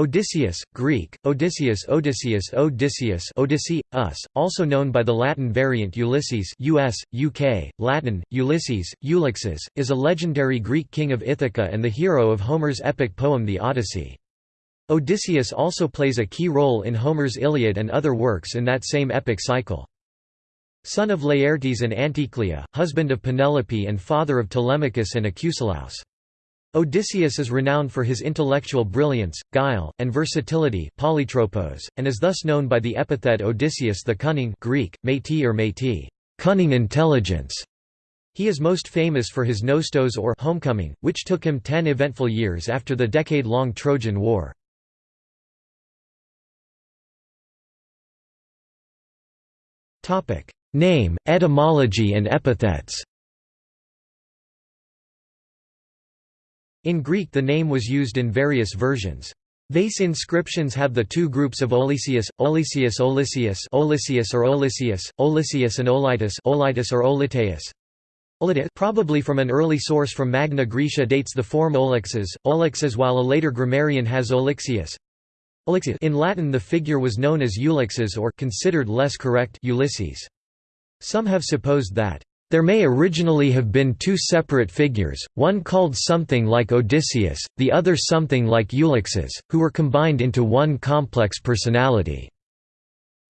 Odysseus, Greek, Odysseus Odysseus Odysseus Odyssey, us, also known by the Latin variant Ulysses US, UK, Latin, Ulysses, Ulixes, is a legendary Greek king of Ithaca and the hero of Homer's epic poem The Odyssey. Odysseus also plays a key role in Homer's Iliad and other works in that same epic cycle. Son of Laertes and Anticlea, husband of Penelope and father of Telemachus and Acusilaus. Odysseus is renowned for his intellectual brilliance, guile, and versatility polytropos, and is thus known by the epithet Odysseus the Cunning Greek, métis or métis, cunning intelligence. He is most famous for his Nostos or homecoming, which took him ten eventful years after the decade-long Trojan War. Name, etymology and epithets In Greek the name was used in various versions. Vase inscriptions have the two groups of Olesius, Olesius Olesius Olesius or Olesius, Olesius and Olitus Olitus or Oliteus. Probably from an early source from Magna Graecia dates the form Olixes, Olixes while a later grammarian has Olixius. In Latin the figure was known as Ulixes or considered less correct Ulysses. Some have supposed that there may originally have been two separate figures, one called something like Odysseus, the other something like Ulixes, who were combined into one complex personality.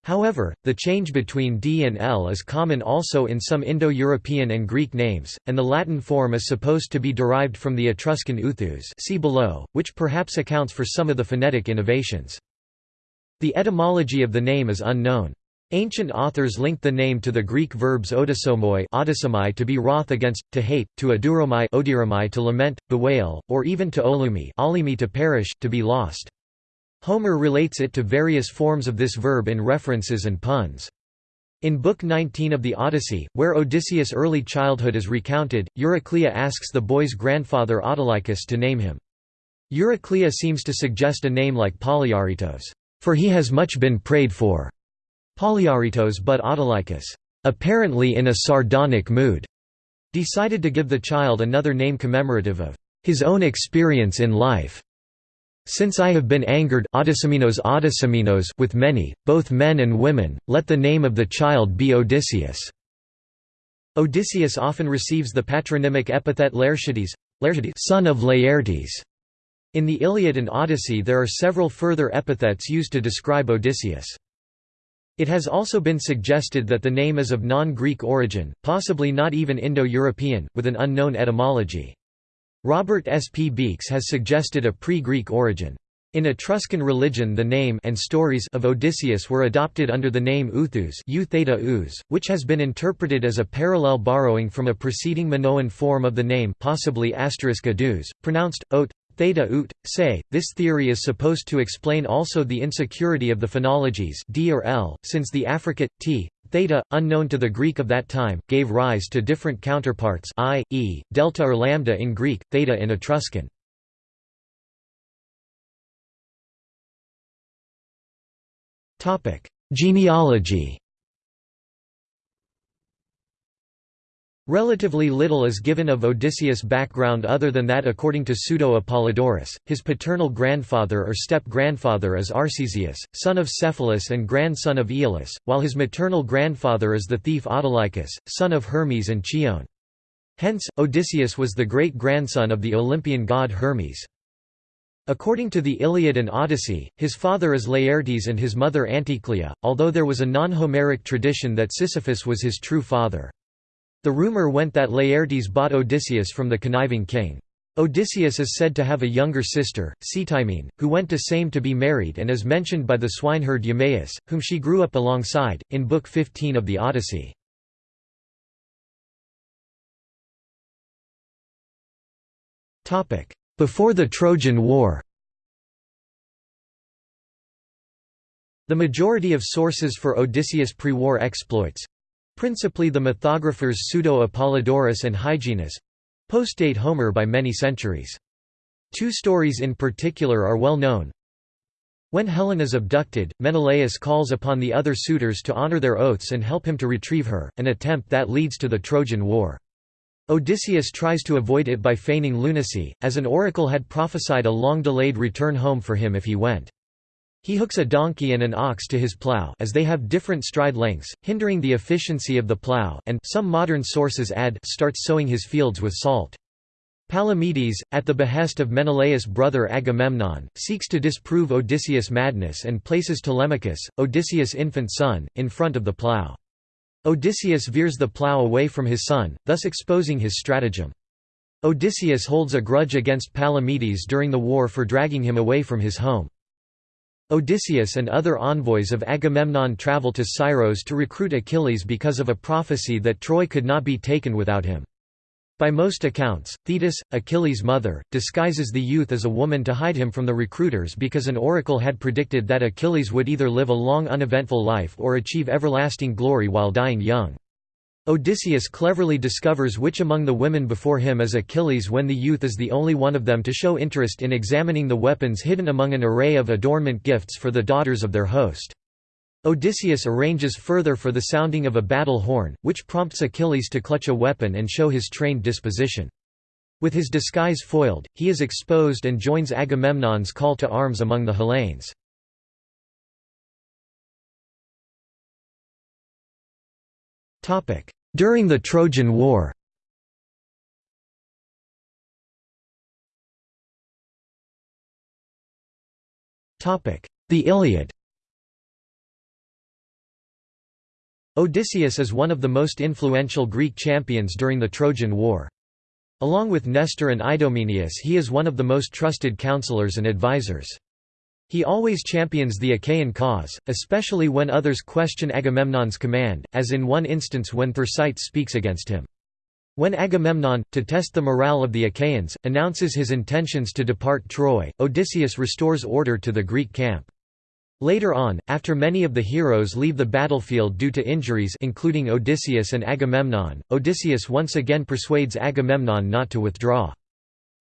However, the change between D and L is common also in some Indo-European and Greek names, and the Latin form is supposed to be derived from the Etruscan uthus see below, which perhaps accounts for some of the phonetic innovations. The etymology of the name is unknown. Ancient authors linked the name to the Greek verbs odysomoi to be wroth against, to hate, to aduromai to lament, bewail, or even to olumi to perish, to be lost. Homer relates it to various forms of this verb in references and puns. In Book 19 of the Odyssey, where Odysseus' early childhood is recounted, Euryclea asks the boy's grandfather Autolycus to name him. Euryclea seems to suggest a name like Polyaritos, for he has much been prayed for. Polyaritos but Autolycus, apparently in a sardonic mood, decided to give the child another name commemorative of his own experience in life. Since I have been angered with many, both men and women, let the name of the child be Odysseus. Odysseus often receives the patronymic epithet Laertides, son of Laertes. In the Iliad and Odyssey there are several further epithets used to describe Odysseus. It has also been suggested that the name is of non-Greek origin, possibly not even Indo-European, with an unknown etymology. Robert S. P. Beekes has suggested a pre-Greek origin. In Etruscan religion the name and stories of Odysseus were adopted under the name Uthus which has been interpreted as a parallel borrowing from a preceding Minoan form of the name possibly pronounced, ot, theta ut, say. This theory is supposed to explain also the insecurity of the phonologies d or l, since the affricate t, theta, unknown to the Greek of that time, gave rise to different counterparts i, e, delta or lambda in Greek, theta in Etruscan. Genealogy Relatively little is given of Odysseus' background other than that according to Pseudo-Apollodorus, his paternal grandfather or step-grandfather is Arcesius, son of Cephalus and grandson of Aeolus, while his maternal grandfather is the thief Autolycus, son of Hermes and Chione. Hence, Odysseus was the great-grandson of the Olympian god Hermes. According to the Iliad and Odyssey, his father is Laertes and his mother Anticlea, although there was a non-Homeric tradition that Sisyphus was his true father. The rumor went that Laertes bought Odysseus from the conniving king. Odysseus is said to have a younger sister, Ctimene, who went to Same to be married and is mentioned by the swineherd Eumaeus, whom she grew up alongside, in Book 15 of the Odyssey. Before the Trojan War The majority of sources for Odysseus' pre-war exploits, Principally the mythographers Pseudo-Apollodorus and Hyginus postdate Homer by many centuries. Two stories in particular are well known. When Helen is abducted, Menelaus calls upon the other suitors to honor their oaths and help him to retrieve her, an attempt that leads to the Trojan War. Odysseus tries to avoid it by feigning lunacy, as an oracle had prophesied a long-delayed return home for him if he went. He hooks a donkey and an ox to his plow as they have different stride lengths, hindering the efficiency of the plow and some modern sources add starts sowing his fields with salt. Palamedes, at the behest of Menelaus' brother Agamemnon, seeks to disprove Odysseus' madness and places Telemachus, Odysseus' infant son, in front of the plow. Odysseus veers the plow away from his son, thus exposing his stratagem. Odysseus holds a grudge against Palamedes during the war for dragging him away from his home. Odysseus and other envoys of Agamemnon travel to Scyros to recruit Achilles because of a prophecy that Troy could not be taken without him. By most accounts, Thetis, Achilles' mother, disguises the youth as a woman to hide him from the recruiters because an oracle had predicted that Achilles would either live a long uneventful life or achieve everlasting glory while dying young. Odysseus cleverly discovers which among the women before him is Achilles when the youth is the only one of them to show interest in examining the weapons hidden among an array of adornment gifts for the daughters of their host. Odysseus arranges further for the sounding of a battle horn, which prompts Achilles to clutch a weapon and show his trained disposition. With his disguise foiled, he is exposed and joins Agamemnon's call to arms among the Hellenes. During the Trojan War The Iliad Odysseus is one of the most influential Greek champions during the Trojan War. Along with Nestor and Idomeneus he is one of the most trusted counselors and advisors. He always champions the Achaean cause, especially when others question Agamemnon's command, as in one instance when Thersites speaks against him. When Agamemnon, to test the morale of the Achaeans, announces his intentions to depart Troy, Odysseus restores order to the Greek camp. Later on, after many of the heroes leave the battlefield due to injuries including Odysseus and Agamemnon, Odysseus once again persuades Agamemnon not to withdraw.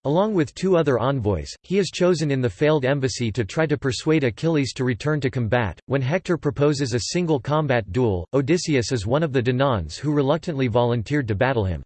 Along with two other envoys, he is chosen in the failed embassy to try to persuade Achilles to return to combat. When Hector proposes a single combat duel, Odysseus is one of the Danaans who reluctantly volunteered to battle him.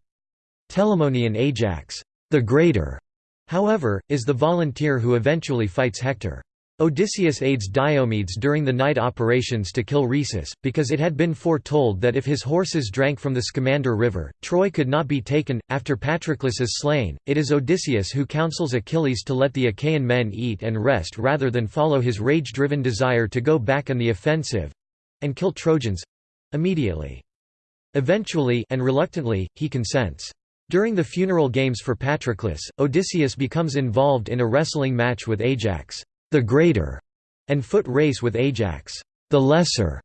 Telamonian Ajax, the Greater, however, is the volunteer who eventually fights Hector. Odysseus aids Diomedes during the night operations to kill Rhesus, because it had been foretold that if his horses drank from the Scamander River, Troy could not be taken. After Patroclus is slain, it is Odysseus who counsels Achilles to let the Achaean men eat and rest rather than follow his rage driven desire to go back on the offensive and kill Trojans immediately. Eventually and reluctantly, he consents. During the funeral games for Patroclus, Odysseus becomes involved in a wrestling match with Ajax the Greater, and foot race with Ajax, the Lesser,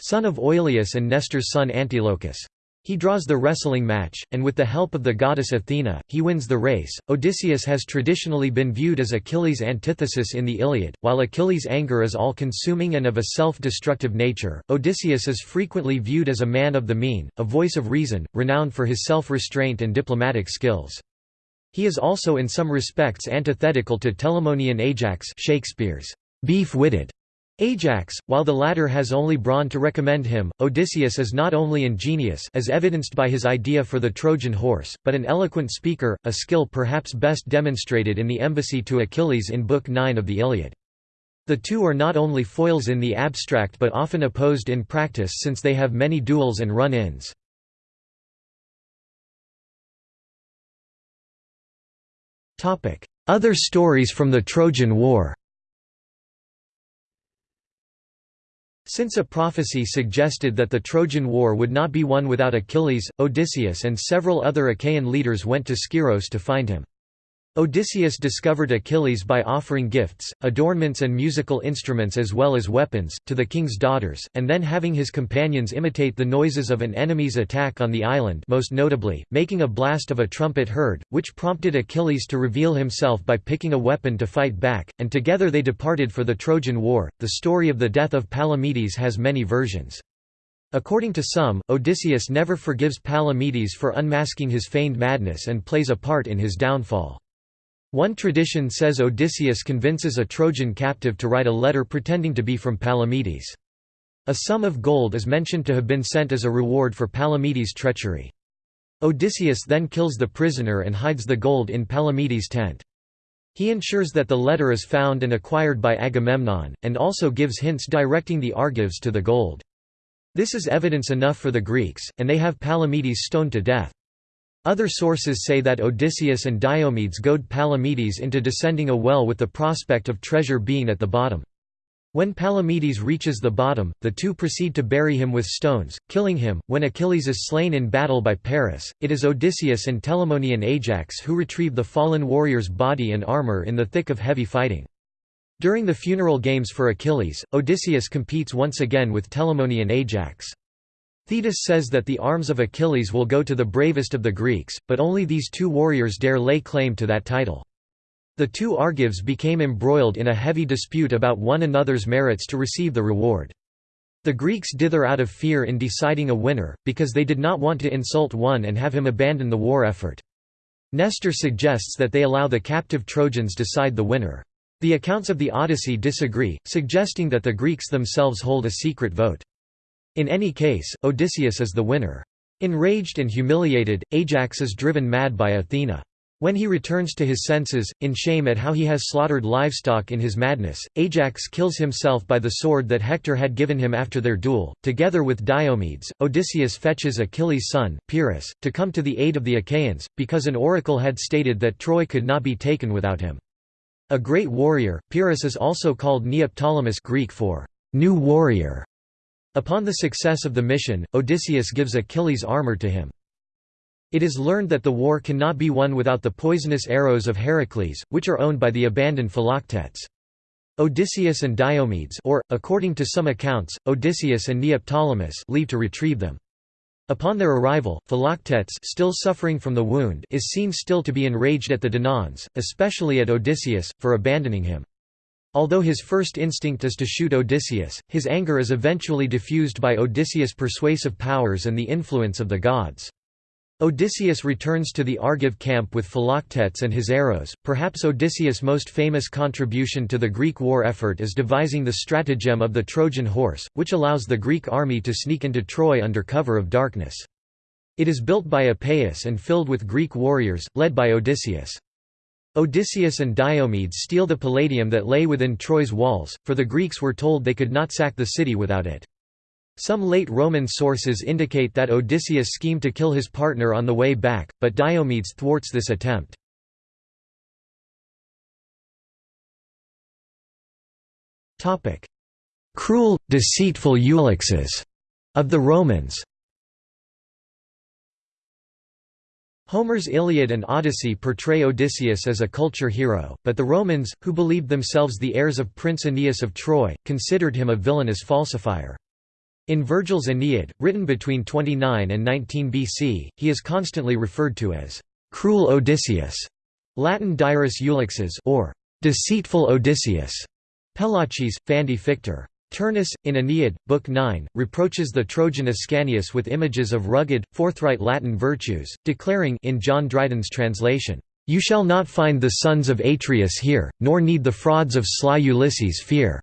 son of Oileus and Nestor's son Antilochus. He draws the wrestling match, and with the help of the goddess Athena, he wins the race. Odysseus has traditionally been viewed as Achilles' antithesis in the Iliad. While Achilles' anger is all consuming and of a self destructive nature, Odysseus is frequently viewed as a man of the mean, a voice of reason, renowned for his self restraint and diplomatic skills. He is also in some respects antithetical to Telamonian Ajax Shakespeare's beef-witted Ajax, while the latter has only brawn to recommend him, Odysseus is not only ingenious as evidenced by his idea for the Trojan horse, but an eloquent speaker, a skill perhaps best demonstrated in the embassy to Achilles in Book 9 of the Iliad. The two are not only foils in the abstract but often opposed in practice since they have many duels and run-ins. Other stories from the Trojan War Since a prophecy suggested that the Trojan War would not be won without Achilles, Odysseus and several other Achaean leaders went to Skyros to find him. Odysseus discovered Achilles by offering gifts, adornments and musical instruments as well as weapons, to the king's daughters, and then having his companions imitate the noises of an enemy's attack on the island most notably, making a blast of a trumpet heard, which prompted Achilles to reveal himself by picking a weapon to fight back, and together they departed for the Trojan War. The story of the death of Palamedes has many versions. According to some, Odysseus never forgives Palamedes for unmasking his feigned madness and plays a part in his downfall. One tradition says Odysseus convinces a Trojan captive to write a letter pretending to be from Palamedes. A sum of gold is mentioned to have been sent as a reward for Palamedes' treachery. Odysseus then kills the prisoner and hides the gold in Palamedes' tent. He ensures that the letter is found and acquired by Agamemnon, and also gives hints directing the Argives to the gold. This is evidence enough for the Greeks, and they have Palamedes stoned to death. Other sources say that Odysseus and Diomedes goad Palamedes into descending a well with the prospect of treasure being at the bottom. When Palamedes reaches the bottom, the two proceed to bury him with stones, killing him. When Achilles is slain in battle by Paris, it is Odysseus and Telamonian Ajax who retrieve the fallen warrior's body and armor in the thick of heavy fighting. During the funeral games for Achilles, Odysseus competes once again with Telamonian Ajax. Thetis says that the arms of Achilles will go to the bravest of the Greeks, but only these two warriors dare lay claim to that title. The two Argives became embroiled in a heavy dispute about one another's merits to receive the reward. The Greeks dither out of fear in deciding a winner, because they did not want to insult one and have him abandon the war effort. Nestor suggests that they allow the captive Trojans decide the winner. The accounts of the Odyssey disagree, suggesting that the Greeks themselves hold a secret vote. In any case, Odysseus is the winner. Enraged and humiliated, Ajax is driven mad by Athena. When he returns to his senses, in shame at how he has slaughtered livestock in his madness, Ajax kills himself by the sword that Hector had given him after their duel. Together with Diomedes, Odysseus fetches Achilles' son, Pyrrhus, to come to the aid of the Achaeans, because an oracle had stated that Troy could not be taken without him. A great warrior, Pyrrhus is also called Neoptolemus Greek for new warrior. Upon the success of the mission, Odysseus gives Achilles' armor to him. It is learned that the war cannot be won without the poisonous arrows of Heracles, which are owned by the abandoned Philoctetes. Odysseus and Diomedes or, according to some accounts, Odysseus and Neoptolemus leave to retrieve them. Upon their arrival, Philoctetes still suffering from the wound is seen still to be enraged at the Danaans, especially at Odysseus, for abandoning him. Although his first instinct is to shoot Odysseus, his anger is eventually diffused by Odysseus' persuasive powers and the influence of the gods. Odysseus returns to the Argive camp with Philoctetes and his arrows. Perhaps Odysseus' most famous contribution to the Greek war effort is devising the stratagem of the Trojan horse, which allows the Greek army to sneak into Troy under cover of darkness. It is built by Epeius and filled with Greek warriors, led by Odysseus. Odysseus and Diomedes steal the palladium that lay within Troy's walls, for the Greeks were told they could not sack the city without it. Some late Roman sources indicate that Odysseus schemed to kill his partner on the way back, but Diomedes thwarts this attempt. Cruel, deceitful Ulixes of the Romans Homer's Iliad and Odyssey portray Odysseus as a culture hero, but the Romans, who believed themselves the heirs of Prince Aeneas of Troy, considered him a villainous falsifier. In Virgil's Aeneid, written between 29 and 19 BC, he is constantly referred to as cruel Odysseus, Latin dirus ulixes or deceitful Odysseus, Pelaches, Fandi Fictor. Turnus, in Aeneid, Book 9, reproaches the Trojan Ascanius with images of rugged, forthright Latin virtues, declaring in John Dryden's translation, "'You shall not find the sons of Atreus here, nor need the frauds of sly Ulysses fear.'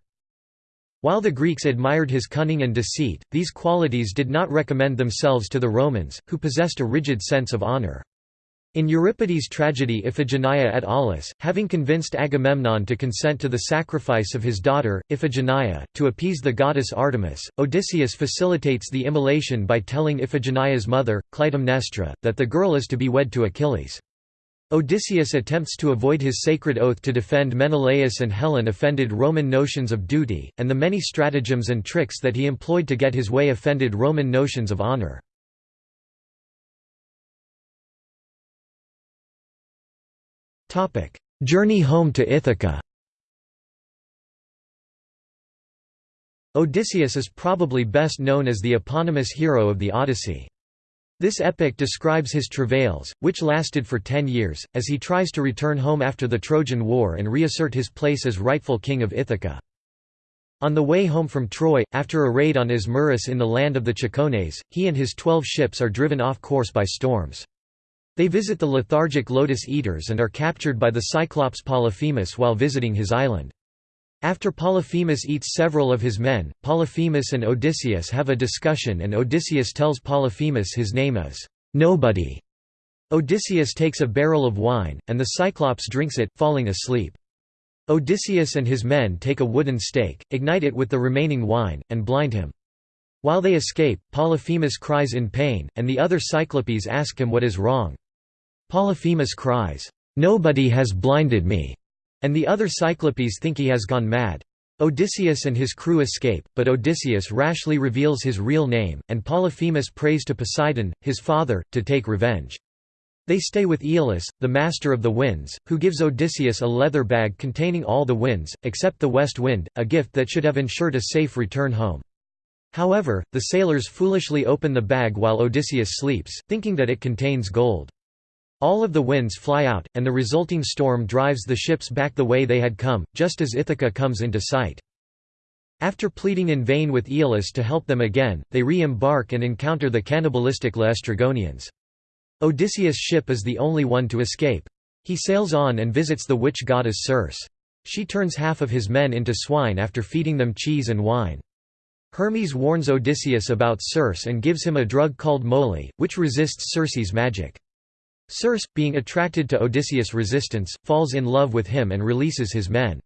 While the Greeks admired his cunning and deceit, these qualities did not recommend themselves to the Romans, who possessed a rigid sense of honor. In Euripides' tragedy Iphigenia at Aulis, having convinced Agamemnon to consent to the sacrifice of his daughter, Iphigenia, to appease the goddess Artemis, Odysseus facilitates the immolation by telling Iphigenia's mother, Clytemnestra, that the girl is to be wed to Achilles. Odysseus attempts to avoid his sacred oath to defend Menelaus and Helen offended Roman notions of duty, and the many stratagems and tricks that he employed to get his way offended Roman notions of honor. Journey home to Ithaca Odysseus is probably best known as the eponymous hero of the Odyssey. This epic describes his travails, which lasted for ten years, as he tries to return home after the Trojan War and reassert his place as rightful king of Ithaca. On the way home from Troy, after a raid on Ismarus in the land of the Cicones, he and his twelve ships are driven off course by storms. They visit the lethargic Lotus Eaters and are captured by the Cyclops Polyphemus while visiting his island. After Polyphemus eats several of his men, Polyphemus and Odysseus have a discussion and Odysseus tells Polyphemus his name is nobody. Odysseus takes a barrel of wine, and the Cyclops drinks it, falling asleep. Odysseus and his men take a wooden stake, ignite it with the remaining wine, and blind him. While they escape, Polyphemus cries in pain, and the other Cyclopes ask him what is wrong. Polyphemus cries, "'Nobody has blinded me' and the other Cyclopes think he has gone mad. Odysseus and his crew escape, but Odysseus rashly reveals his real name, and Polyphemus prays to Poseidon, his father, to take revenge. They stay with Aeolus, the master of the winds, who gives Odysseus a leather bag containing all the winds, except the west wind, a gift that should have ensured a safe return home. However, the sailors foolishly open the bag while Odysseus sleeps, thinking that it contains gold. All of the winds fly out, and the resulting storm drives the ships back the way they had come, just as Ithaca comes into sight. After pleading in vain with Aeolus to help them again, they re-embark and encounter the cannibalistic Laestrygonians. Odysseus' ship is the only one to escape. He sails on and visits the witch goddess Circe. She turns half of his men into swine after feeding them cheese and wine. Hermes warns Odysseus about Circe and gives him a drug called moly, which resists Circe's magic. Circe, being attracted to Odysseus' resistance, falls in love with him and releases his men.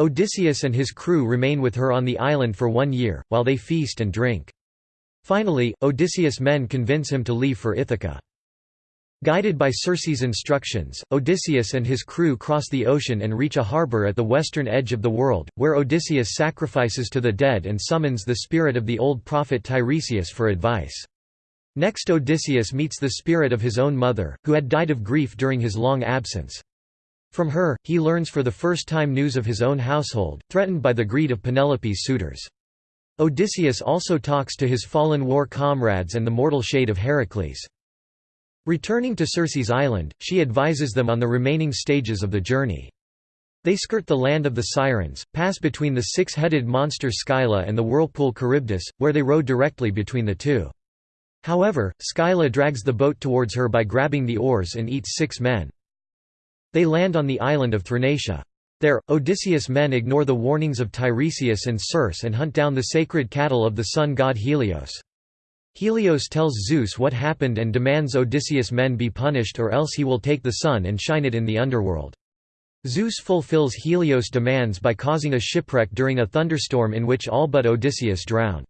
Odysseus and his crew remain with her on the island for one year, while they feast and drink. Finally, Odysseus' men convince him to leave for Ithaca. Guided by Circe's instructions, Odysseus and his crew cross the ocean and reach a harbor at the western edge of the world, where Odysseus sacrifices to the dead and summons the spirit of the old prophet Tiresias for advice. Next Odysseus meets the spirit of his own mother, who had died of grief during his long absence. From her, he learns for the first time news of his own household, threatened by the greed of Penelope's suitors. Odysseus also talks to his fallen war comrades and the mortal shade of Heracles. Returning to Circe's island, she advises them on the remaining stages of the journey. They skirt the land of the Sirens, pass between the six-headed monster Scylla and the whirlpool Charybdis, where they row directly between the two. However, Scylla drags the boat towards her by grabbing the oars and eats six men. They land on the island of Thrinacia. There, Odysseus' men ignore the warnings of Tiresias and Circe and hunt down the sacred cattle of the sun god Helios. Helios tells Zeus what happened and demands Odysseus' men be punished or else he will take the sun and shine it in the underworld. Zeus fulfills Helios' demands by causing a shipwreck during a thunderstorm in which all but Odysseus drown.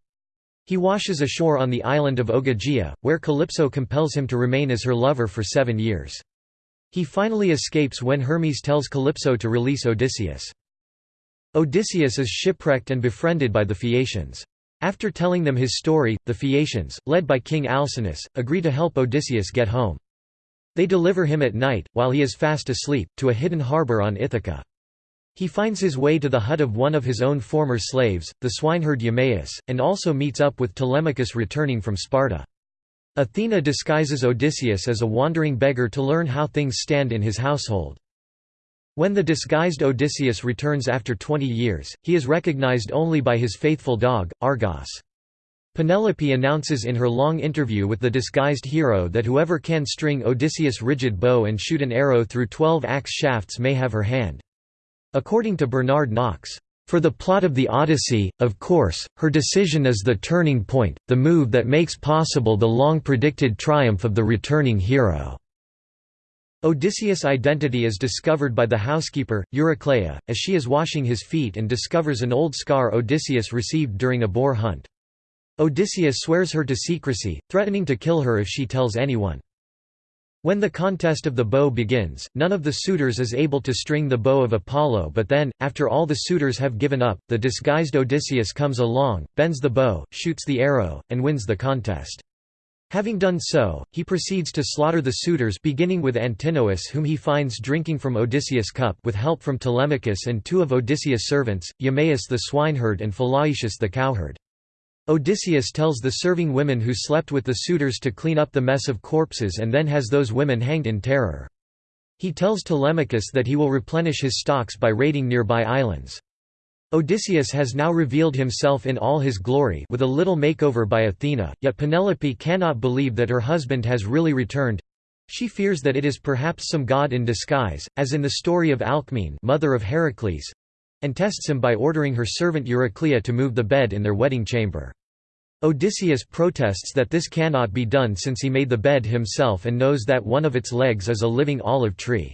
He washes ashore on the island of Ogygia, where Calypso compels him to remain as her lover for seven years. He finally escapes when Hermes tells Calypso to release Odysseus. Odysseus is shipwrecked and befriended by the Phaeacians. After telling them his story, the Phaeacians, led by King Alcinous, agree to help Odysseus get home. They deliver him at night, while he is fast asleep, to a hidden harbour on Ithaca. He finds his way to the hut of one of his own former slaves, the swineherd Eumaeus, and also meets up with Telemachus returning from Sparta. Athena disguises Odysseus as a wandering beggar to learn how things stand in his household. When the disguised Odysseus returns after 20 years, he is recognized only by his faithful dog, Argos. Penelope announces in her long interview with the disguised hero that whoever can string Odysseus' rigid bow and shoot an arrow through twelve axe shafts may have her hand. According to Bernard Knox, for the plot of the Odyssey, of course, her decision is the turning point, the move that makes possible the long-predicted triumph of the returning hero." Odysseus' identity is discovered by the housekeeper, Eurycleia, as she is washing his feet and discovers an old scar Odysseus received during a boar hunt. Odysseus swears her to secrecy, threatening to kill her if she tells anyone. When the contest of the bow begins, none of the suitors is able to string the bow of Apollo but then, after all the suitors have given up, the disguised Odysseus comes along, bends the bow, shoots the arrow, and wins the contest. Having done so, he proceeds to slaughter the suitors beginning with Antinous whom he finds drinking from Odysseus' cup with help from Telemachus and two of Odysseus' servants, Eumaeus the swineherd and Philoetius the cowherd. Odysseus tells the serving women who slept with the suitors to clean up the mess of corpses and then has those women hanged in terror. He tells Telemachus that he will replenish his stocks by raiding nearby islands. Odysseus has now revealed himself in all his glory with a little makeover by Athena, yet Penelope cannot believe that her husband has really returned. She fears that it is perhaps some god in disguise, as in the story of Alcmene mother of Heracles, and tests him by ordering her servant Eurycleia to move the bed in their wedding chamber. Odysseus protests that this cannot be done since he made the bed himself and knows that one of its legs is a living olive tree.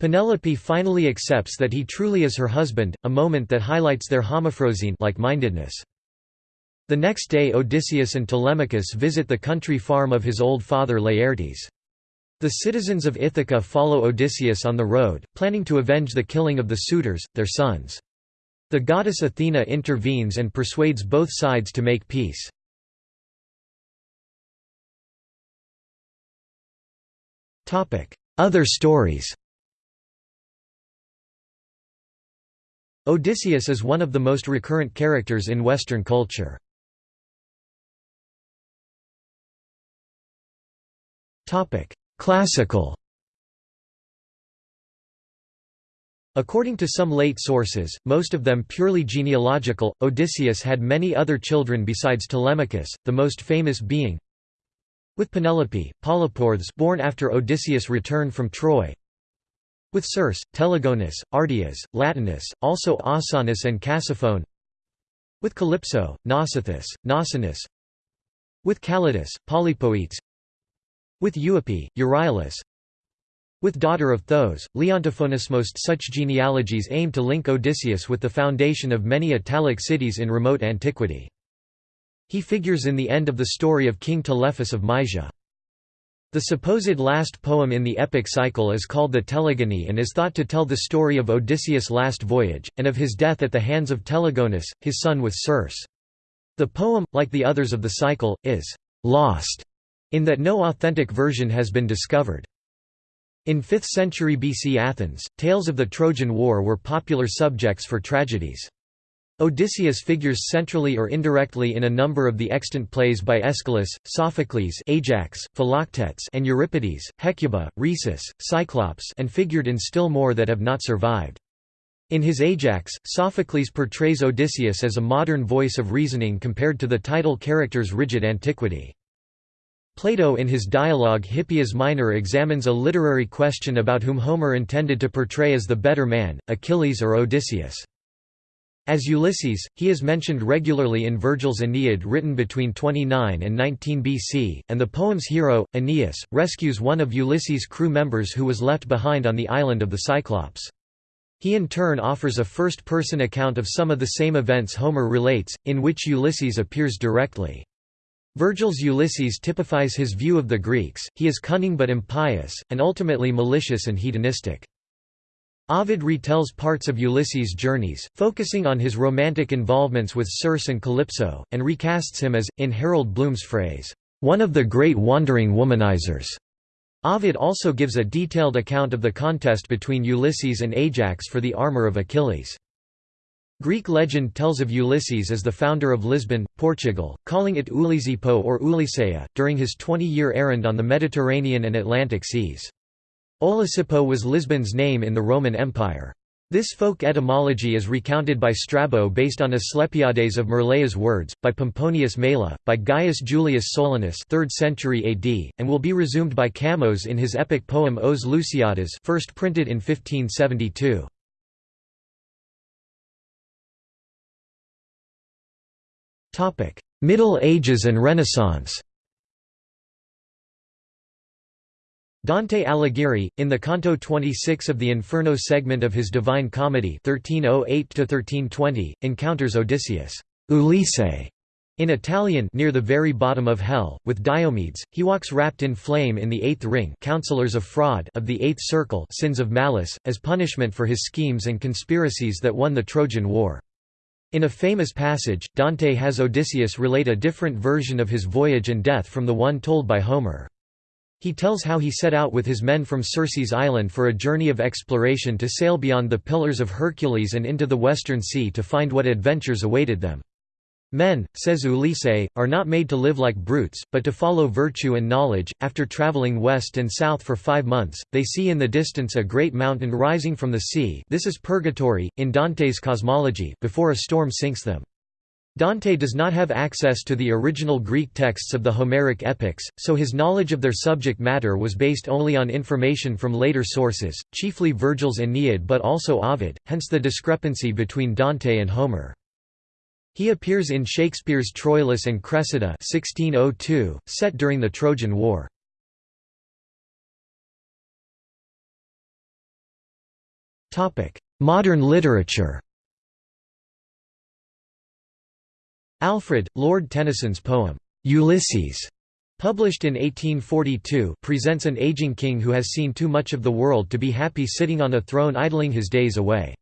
Penelope finally accepts that he truly is her husband, a moment that highlights their homophrosyne like-mindedness. The next day Odysseus and Telemachus visit the country farm of his old father Laertes. The citizens of Ithaca follow Odysseus on the road, planning to avenge the killing of the suitors, their sons. The goddess Athena intervenes and persuades both sides to make peace. Other stories Odysseus is one of the most recurrent characters in Western culture. Classical. According to some late sources, most of them purely genealogical, Odysseus had many other children besides Telemachus, the most famous being with Penelope, Poliporthes born after Odysseus' return from Troy. With Circe, Telegonus, Artias, Latinus, also Ausonus and Cassiphone with Calypso, Nausithous, Nausinous with Calidus, Polypoetes with Euippe, Euryalus with daughter of Thos, Leontophonus Most such genealogies aim to link Odysseus with the foundation of many Italic cities in remote antiquity. He figures in the end of the story of King Telephus of Mysia. The supposed last poem in the epic cycle is called the Telegony and is thought to tell the story of Odysseus' last voyage, and of his death at the hands of Telegonus, his son with Circe. The poem, like the others of the cycle, is «lost» in that no authentic version has been discovered. In 5th century BC Athens, tales of the Trojan War were popular subjects for tragedies. Odysseus figures centrally or indirectly in a number of the extant plays by Aeschylus, Sophocles Ajax, Philoctetes and Euripides, Hecuba, Rhesus, Cyclops and figured in still more that have not survived. In his Ajax, Sophocles portrays Odysseus as a modern voice of reasoning compared to the title character's rigid antiquity. Plato in his dialogue Hippias Minor examines a literary question about whom Homer intended to portray as the better man, Achilles or Odysseus. As Ulysses, he is mentioned regularly in Virgil's Aeneid written between 29 and 19 BC, and the poem's hero, Aeneas, rescues one of Ulysses' crew members who was left behind on the island of the Cyclops. He in turn offers a first-person account of some of the same events Homer relates, in which Ulysses appears directly. Virgil's Ulysses typifies his view of the Greeks, he is cunning but impious, and ultimately malicious and hedonistic. Ovid retells parts of Ulysses' journeys, focusing on his romantic involvements with Circe and Calypso, and recasts him as, in Harold Bloom's phrase, one of the great wandering womanizers. Ovid also gives a detailed account of the contest between Ulysses and Ajax for the armor of Achilles. Greek legend tells of Ulysses as the founder of Lisbon, Portugal, calling it Ulysippo or Ulyssea, during his 20-year errand on the Mediterranean and Atlantic seas. Olisipo was Lisbon's name in the Roman Empire. This folk etymology is recounted by Strabo based on Asclepiades of Myrleia's words, by Pomponius Mela, by Gaius Julius Solinus 3rd century AD, and will be resumed by Camões in his epic poem Os Lusíadas first printed in 1572. Middle Ages and Renaissance. Dante Alighieri, in the Canto 26 of the Inferno segment of his Divine Comedy 1308 encounters Odysseus Ulisse, in Italian near the very bottom of hell, with Diomedes, he walks wrapped in flame in the eighth ring counselors of fraud of the eighth circle sins of malice, as punishment for his schemes and conspiracies that won the Trojan War. In a famous passage, Dante has Odysseus relate a different version of his voyage and death from the one told by Homer. He tells how he set out with his men from Circe's island for a journey of exploration to sail beyond the Pillars of Hercules and into the Western Sea to find what adventures awaited them. Men, says Ulisse, are not made to live like brutes, but to follow virtue and knowledge. After traveling west and south for five months, they see in the distance a great mountain rising from the sea this is purgatory, in Dante's cosmology before a storm sinks them. Dante does not have access to the original Greek texts of the Homeric epics, so his knowledge of their subject matter was based only on information from later sources, chiefly Virgil's Aeneid but also Ovid, hence the discrepancy between Dante and Homer. He appears in Shakespeare's Troilus and Cressida 1602, set during the Trojan War. Modern literature Alfred, Lord Tennyson's poem, "'Ulysses' published in 1842 presents an aging king who has seen too much of the world to be happy sitting on a throne idling his days away.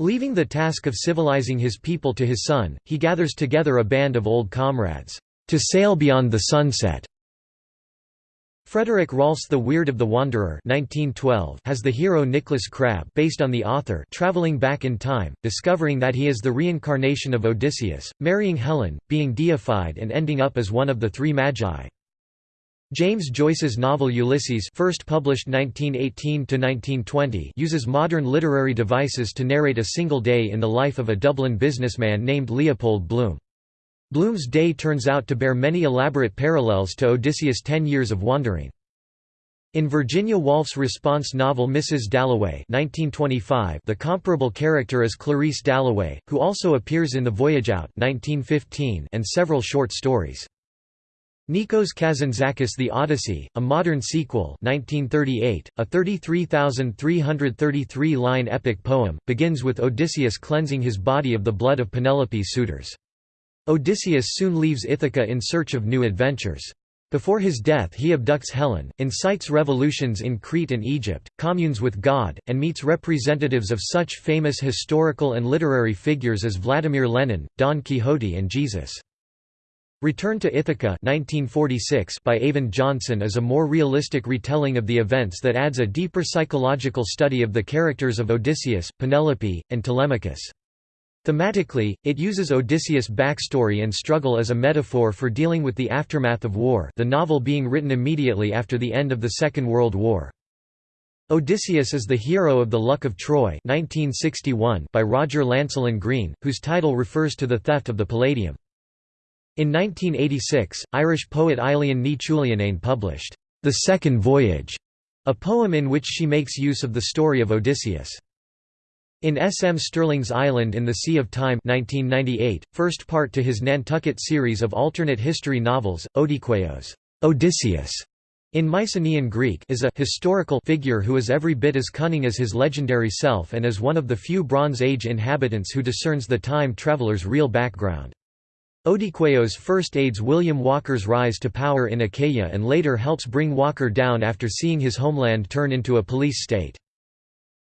Leaving the task of civilizing his people to his son, he gathers together a band of old comrades, "'to sail beyond the sunset' Frederick Rolfe's The Weird of the Wanderer 1912 has the hero Nicholas Crabbe based on the author traveling back in time, discovering that he is the reincarnation of Odysseus, marrying Helen, being deified and ending up as one of the three magi. James Joyce's novel Ulysses first published 1918–1920 uses modern literary devices to narrate a single day in the life of a Dublin businessman named Leopold Bloom. Bloom's day turns out to bear many elaborate parallels to Odysseus' ten years of wandering. In Virginia Woolf's response novel Mrs. Dalloway 1925, the comparable character is Clarissa Dalloway, who also appears in The Voyage Out 1915 and several short stories. Nikos Kazantzakis The Odyssey, a modern sequel 1938, a 33,333-line epic poem, begins with Odysseus cleansing his body of the blood of Penelope's suitors. Odysseus soon leaves Ithaca in search of new adventures. Before his death he abducts Helen, incites revolutions in Crete and Egypt, communes with God, and meets representatives of such famous historical and literary figures as Vladimir Lenin, Don Quixote and Jesus. Return to Ithaca 1946 by Eyvind Johnson is a more realistic retelling of the events that adds a deeper psychological study of the characters of Odysseus, Penelope, and Telemachus. Thematically, it uses Odysseus' backstory and struggle as a metaphor for dealing with the aftermath of war the novel being written immediately after the end of the Second World War. Odysseus is the hero of The Luck of Troy 1961 by Roger Lancelyn Green, whose title refers to the theft of the Palladium. In 1986, Irish poet Eileen ní Chuilleanáin published, The Second Voyage, a poem in which she makes use of the story of Odysseus. In S. M. Stirling's Island in the Sea of Time 1998, first part to his Nantucket series of alternate history novels, Odysseus, Odysseus in Mycenaean Greek is a historical figure who is every bit as cunning as his legendary self and is one of the few Bronze Age inhabitants who discerns the time traveler's real background. Odysseus first aids William Walker's rise to power in Achaia and later helps bring Walker down after seeing his homeland turn into a police state.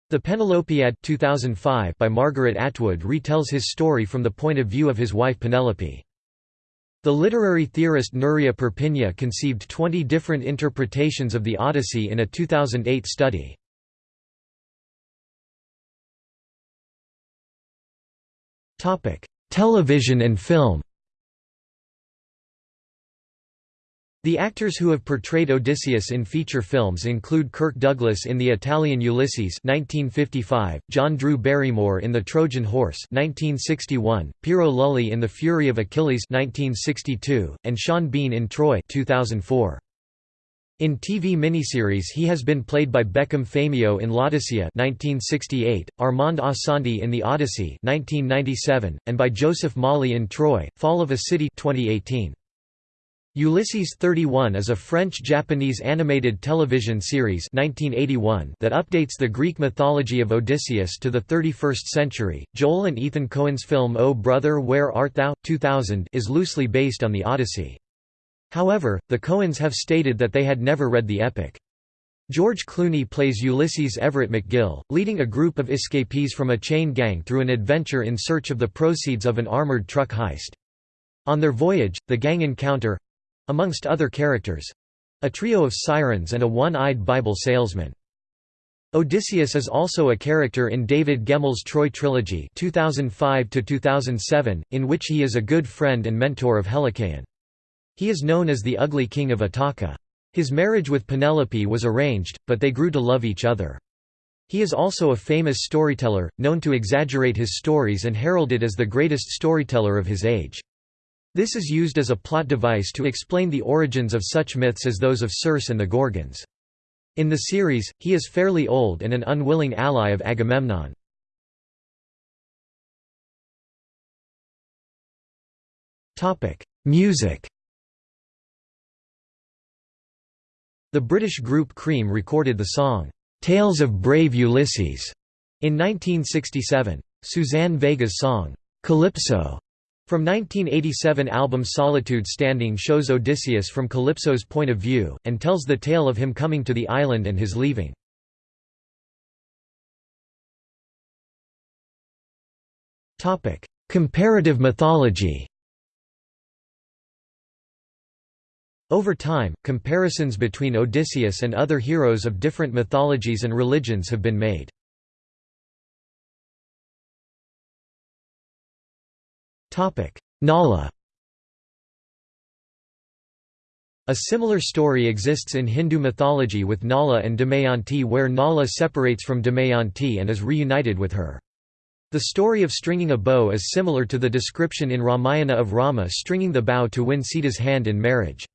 The Penelopiad 2005 by Margaret Atwood retells his story from the point of view of his wife Penelope. The literary theorist Nuria Perpinya conceived 20 different interpretations of the Odyssey in a 2008 study. Television and film The actors who have portrayed Odysseus in feature films include Kirk Douglas in the Italian Ulysses 1955, John Drew Barrymore in The Trojan Horse 1961, Piero Lulli in The Fury of Achilles 1962, and Sean Bean in Troy 2004. In TV miniseries he has been played by Bekim Fehmiu in L'Odissea 1968, Armand Assante in The Odyssey 1997, and by Joseph Mawle in Troy, Fall of a City 2018. Ulysses 31 is a French-Japanese animated television series 1981 that updates the Greek mythology of Odysseus to the 31st century. Joel and Ethan Coen's film O Brother Where Art Thou? 2000 is loosely based on the Odyssey. However, the Coens have stated that they had never read the epic. George Clooney plays Ulysses Everett McGill, leading a group of escapees from a chain gang through an adventure in search of the proceeds of an armored truck heist. On their voyage, the gang encounter amongst other characters a trio of sirens and a one-eyed Bible salesman. Odysseus is also a character in David Gemmell's Troy trilogy 2005 in which he is a good friend and mentor of Helicaon. He is known as the Ugly King of Ithaka. His marriage with Penelope was arranged, but they grew to love each other. He is also a famous storyteller, known to exaggerate his stories and heralded as the greatest storyteller of his age. This is used as a plot device to explain the origins of such myths as those of Circe and the Gorgons. In the series, he is fairly old and an unwilling ally of Agamemnon. Music The British group Cream recorded the song, "'Tales of Brave Ulysses' in 1967. Suzanne Vega's song, "'Calypso' from 1987 album Solitude Standing shows Odysseus from Calypso's point of view, and tells the tale of him coming to the island and his leaving. Comparative mythology Over time, comparisons between Odysseus and other heroes of different mythologies and religions have been made. Nala A similar story exists in Hindu mythology with Nala and Damayanti where Nala separates from Damayanti and is reunited with her. The story of stringing a bow is similar to the description in Ramayana of Rama stringing the bow to win Sita's hand in marriage.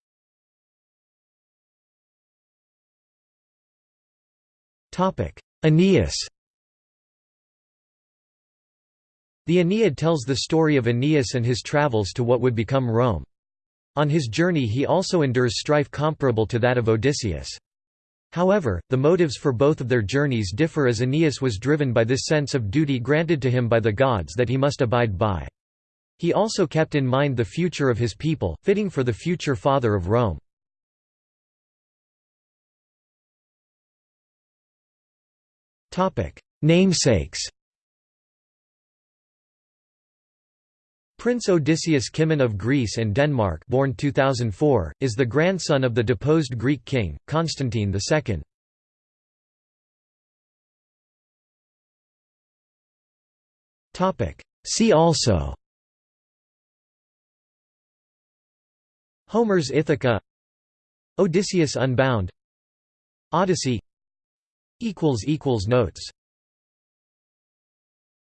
Aeneas The Aeneid tells the story of Aeneas and his travels to what would become Rome. On his journey he also endures strife comparable to that of Odysseus. However, the motives for both of their journeys differ as Aeneas was driven by this sense of duty granted to him by the gods that he must abide by. He also kept in mind the future of his people, fitting for the future father of Rome. Namesakes Prince Odysseus Kimon of Greece and Denmark born 2004, is the grandson of the deposed Greek king, Constantine II. See also. Homer's Ithaca. Odysseus Unbound. Odyssey. Notes